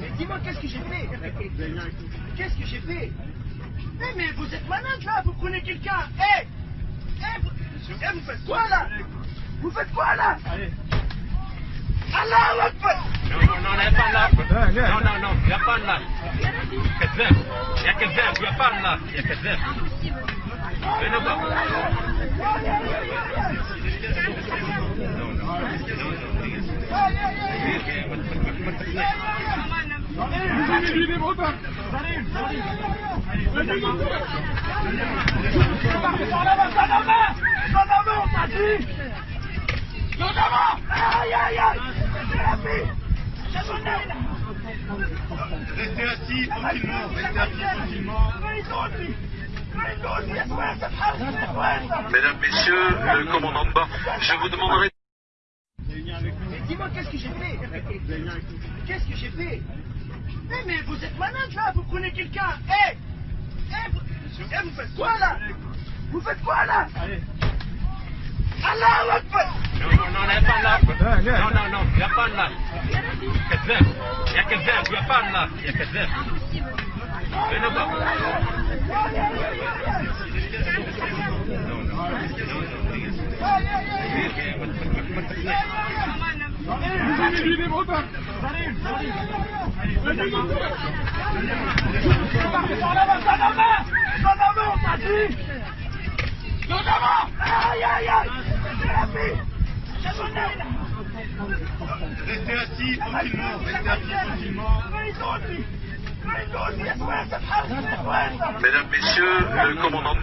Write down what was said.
Mais dis-moi, qu'est-ce que j'ai fait Qu'est-ce que j'ai fait mais vous êtes malade là Vous prenez quelqu'un Eh hey vous... eh, vous... faites quoi là Vous faites quoi là Allez Allah Akbar Non, non, non, il n'y a pas là Non, non, non, il n'y a pas là Il n'y a que zèbre, il n'y a pas là Il n'y a que zèbre Venez voir Non, non, non, non Mesdames, Messieurs, le commandant bord, je vous demanderai Mais dis-moi, qu'est-ce que j'ai fait? Qu'est-ce que j'ai fait? Mais, mais vous êtes malade là, vous prenez quelqu'un. Hé hey hey, vous... faites quoi là? Vous faites quoi là? Allez. Allah Akbar Non, non, non, il n'y a pas là. Non, non, non, il a pas là. Il n'y a que il a pas là. Il a que zèbre. Venez voir. Non, non. Restez assis restez. Mesdames, Messieurs, le commandant de